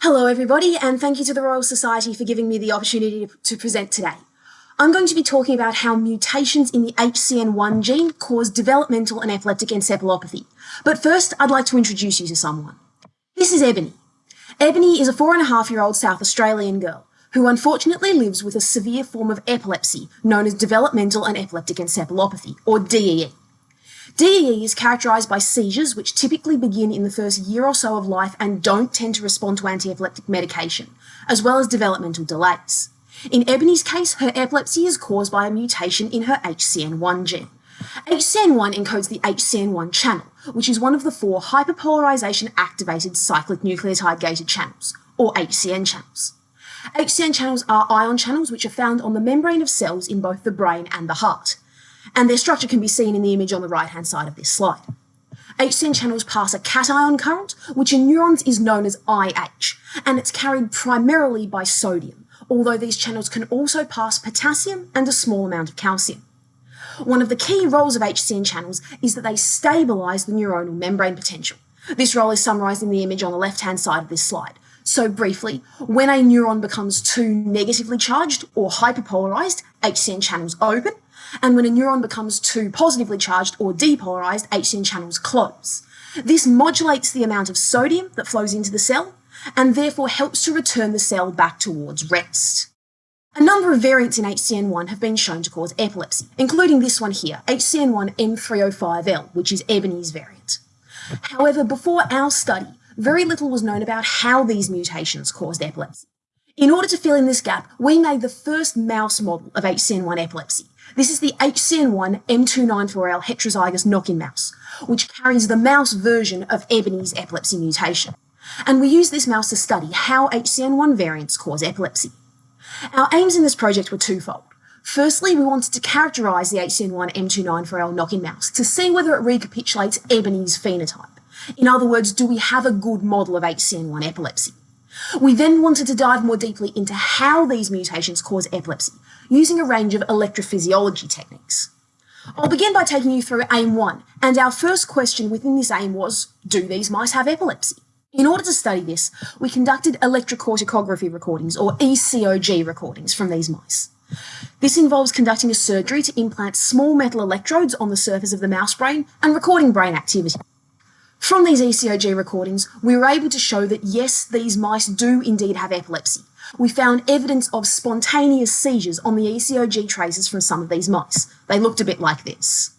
Hello everybody and thank you to the Royal Society for giving me the opportunity to present today. I'm going to be talking about how mutations in the HCN1 gene cause developmental and epileptic encephalopathy. But first, I'd like to introduce you to someone. This is Ebony. Ebony is a four and a half year old South Australian girl who unfortunately lives with a severe form of epilepsy known as developmental and epileptic encephalopathy, or DEE. DEE is characterised by seizures which typically begin in the first year or so of life and don't tend to respond to anti-epileptic medication, as well as developmental delays. In Ebony's case, her epilepsy is caused by a mutation in her HCN1 gene. HCN1 encodes the HCN1 channel, which is one of the four hyperpolarization activated cyclic nucleotide gated channels, or HCN channels. HCN channels are ion channels which are found on the membrane of cells in both the brain and the heart and their structure can be seen in the image on the right-hand side of this slide. HCN channels pass a cation current, which in neurons is known as IH, and it's carried primarily by sodium, although these channels can also pass potassium and a small amount of calcium. One of the key roles of HCN channels is that they stabilise the neuronal membrane potential. This role is summarised in the image on the left-hand side of this slide. So briefly, when a neuron becomes too negatively charged or hyperpolarised, HCN channels open, and when a neuron becomes too positively charged or depolarized, HCN channels close. This modulates the amount of sodium that flows into the cell and therefore helps to return the cell back towards rest. A number of variants in HCN1 have been shown to cause epilepsy, including this one here, HCN1 M305L, which is Ebony's variant. However, before our study, very little was known about how these mutations caused epilepsy. In order to fill in this gap, we made the first mouse model of HCN1 epilepsy. This is the HCN1 M294L heterozygous knock-in mouse, which carries the mouse version of Ebony's epilepsy mutation. And we use this mouse to study how HCN1 variants cause epilepsy. Our aims in this project were twofold. Firstly, we wanted to characterise the HCN1 M294L knock-in mouse to see whether it recapitulates Ebony's phenotype. In other words, do we have a good model of HCN1 epilepsy? We then wanted to dive more deeply into how these mutations cause epilepsy, using a range of electrophysiology techniques. I'll begin by taking you through aim one, and our first question within this aim was, do these mice have epilepsy? In order to study this, we conducted electrocorticography recordings, or ECOG recordings, from these mice. This involves conducting a surgery to implant small metal electrodes on the surface of the mouse brain and recording brain activity. From these ECOG recordings, we were able to show that yes, these mice do indeed have epilepsy. We found evidence of spontaneous seizures on the ECOG traces from some of these mice. They looked a bit like this.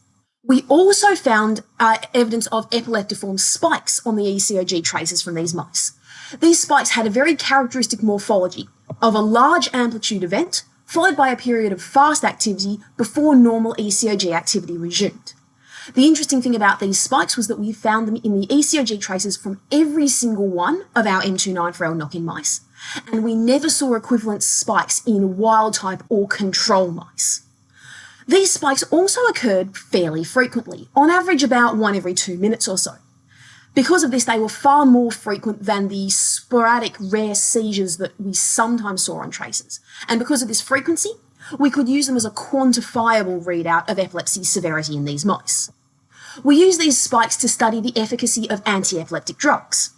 We also found uh, evidence of epileptiform spikes on the ECOG traces from these mice. These spikes had a very characteristic morphology of a large amplitude event, followed by a period of fast activity before normal ECOG activity resumed. The interesting thing about these spikes was that we found them in the ECOG traces from every single one of our M294L knock-in mice, and we never saw equivalent spikes in wild type or control mice. These spikes also occurred fairly frequently, on average about one every two minutes or so. Because of this, they were far more frequent than the sporadic rare seizures that we sometimes saw on traces. And because of this frequency, we could use them as a quantifiable readout of epilepsy severity in these mice. We use these spikes to study the efficacy of anti-epileptic drugs.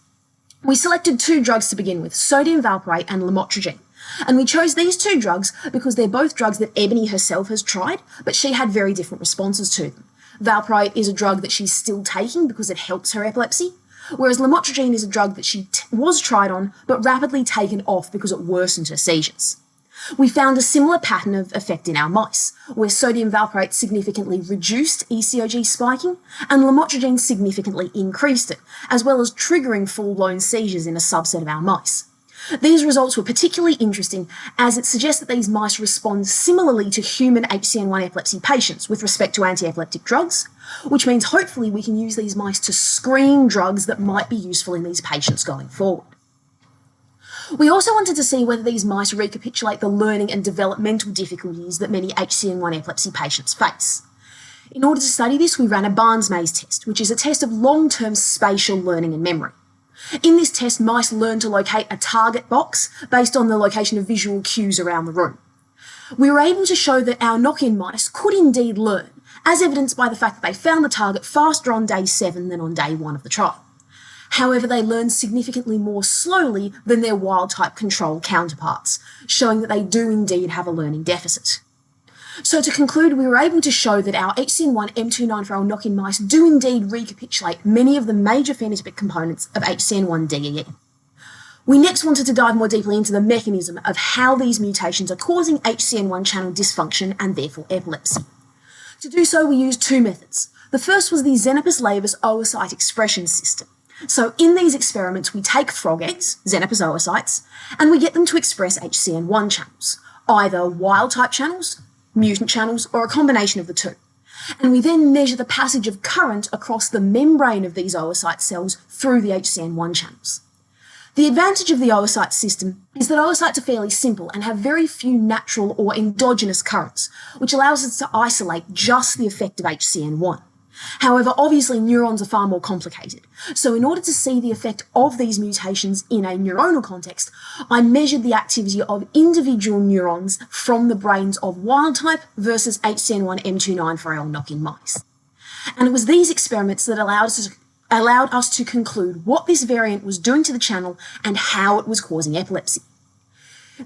We selected two drugs to begin with, sodium valproate and lamotrigine. And we chose these two drugs because they're both drugs that Ebony herself has tried, but she had very different responses to them. Valproate is a drug that she's still taking because it helps her epilepsy, whereas lamotrigine is a drug that she was tried on, but rapidly taken off because it worsened her seizures. We found a similar pattern of effect in our mice, where sodium valproate significantly reduced ECOG spiking and lamotrigine significantly increased it, as well as triggering full-blown seizures in a subset of our mice. These results were particularly interesting as it suggests that these mice respond similarly to human HCN1 epilepsy patients with respect to anti-epileptic drugs, which means hopefully we can use these mice to screen drugs that might be useful in these patients going forward. We also wanted to see whether these mice recapitulate the learning and developmental difficulties that many HCN1 epilepsy patients face. In order to study this, we ran a Barnes maze test, which is a test of long-term spatial learning and memory. In this test, mice learn to locate a target box based on the location of visual cues around the room. We were able to show that our knock-in mice could indeed learn, as evidenced by the fact that they found the target faster on day 7 than on day 1 of the trial. However, they learn significantly more slowly than their wild-type control counterparts, showing that they do indeed have a learning deficit. So to conclude, we were able to show that our HCN1 M294L knock-in mice do indeed recapitulate many of the major phenotypic components of HCN1 DEE. We next wanted to dive more deeply into the mechanism of how these mutations are causing HCN1 channel dysfunction and therefore epilepsy. To do so, we used two methods. The first was the Xenopus laevis oocyte expression system. So in these experiments, we take frog eggs, Xenopus oocytes, and we get them to express HCN1 channels, either wild-type channels, mutant channels, or a combination of the two. And we then measure the passage of current across the membrane of these oocyte cells through the HCN1 channels. The advantage of the oocyte system is that oocytes are fairly simple and have very few natural or endogenous currents, which allows us to isolate just the effect of HCN1. However, obviously neurons are far more complicated. So in order to see the effect of these mutations in a neuronal context, I measured the activity of individual neurons from the brains of wild type versus HCN1 M294L knock-in mice. And it was these experiments that allowed us to allowed us to conclude what this variant was doing to the channel and how it was causing epilepsy.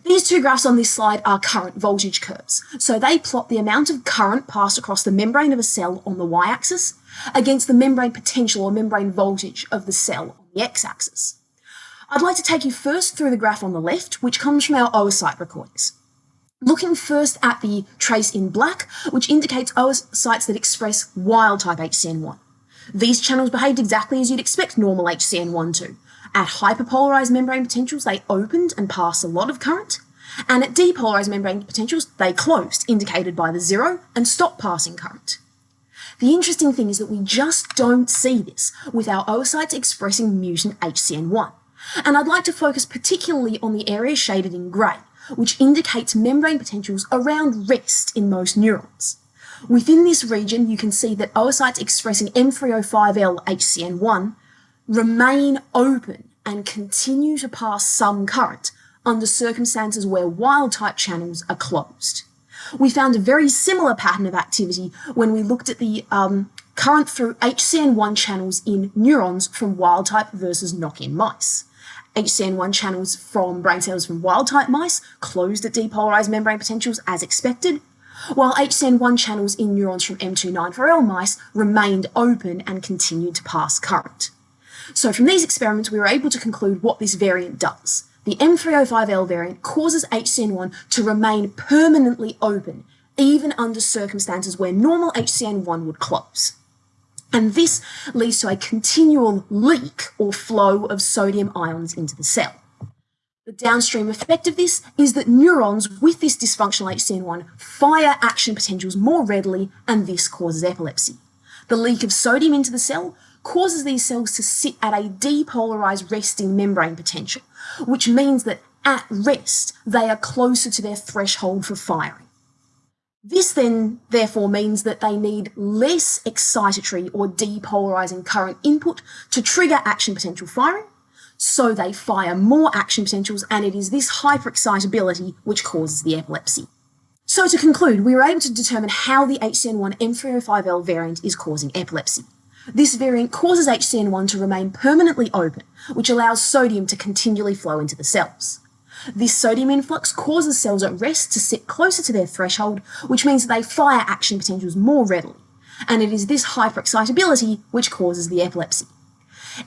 These two graphs on this slide are current voltage curves. So they plot the amount of current passed across the membrane of a cell on the y-axis against the membrane potential or membrane voltage of the cell on the x-axis. I'd like to take you first through the graph on the left, which comes from our oocyte recordings. Looking first at the trace in black, which indicates oocytes that express wild-type HCN1. These channels behaved exactly as you'd expect normal HCN1 to. At hyperpolarized membrane potentials, they opened and passed a lot of current, and at depolarized membrane potentials, they closed, indicated by the zero, and stopped passing current. The interesting thing is that we just don't see this with our oocytes expressing mutant HCN1. And I'd like to focus particularly on the area shaded in grey, which indicates membrane potentials around rest in most neurons. Within this region, you can see that oocytes expressing M305L HCN1 remain open and continue to pass some current under circumstances where wild-type channels are closed. We found a very similar pattern of activity when we looked at the um, current through HCN1 channels in neurons from wild-type versus knock-in mice. HCN1 channels from brain cells from wild-type mice closed at depolarized membrane potentials as expected, while HCN1 channels in neurons from M294L mice remained open and continued to pass current. So from these experiments, we were able to conclude what this variant does. The M305L variant causes HCN1 to remain permanently open, even under circumstances where normal HCN1 would close. And this leads to a continual leak or flow of sodium ions into the cell. The downstream effect of this is that neurons with this dysfunctional HCN1 fire action potentials more readily and this causes epilepsy. The leak of sodium into the cell causes these cells to sit at a depolarized resting membrane potential, which means that at rest, they are closer to their threshold for firing. This then therefore means that they need less excitatory or depolarizing current input to trigger action potential firing, so they fire more action potentials and it is this hyperexcitability which causes the epilepsy. So to conclude, we were able to determine how the HCN1 M305L variant is causing epilepsy. This variant causes HCN1 to remain permanently open, which allows sodium to continually flow into the cells. This sodium influx causes cells at rest to sit closer to their threshold, which means they fire action potentials more readily. And it is this hyperexcitability which causes the epilepsy.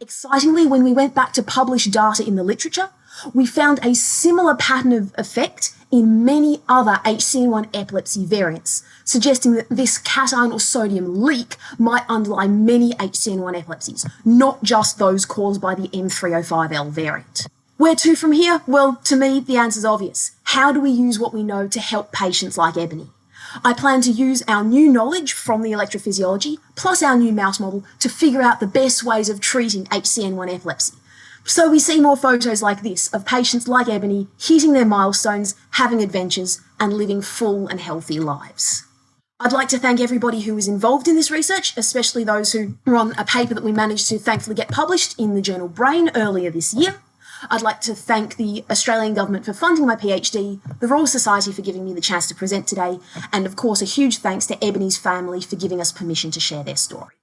Excitingly, when we went back to publish data in the literature, we found a similar pattern of effect in many other HCN1 epilepsy variants, suggesting that this cation or sodium leak might underlie many HCN1 epilepsies, not just those caused by the M305L variant. Where to from here? Well, to me, the answer's obvious. How do we use what we know to help patients like Ebony? I plan to use our new knowledge from the electrophysiology, plus our new mouse model, to figure out the best ways of treating HCN1 epilepsy. So we see more photos like this of patients like Ebony hitting their milestones, having adventures, and living full and healthy lives. I'd like to thank everybody who was involved in this research, especially those who were on a paper that we managed to thankfully get published in the journal Brain earlier this year. I'd like to thank the Australian Government for funding my PhD, the Royal Society for giving me the chance to present today, and of course a huge thanks to Ebony's family for giving us permission to share their story.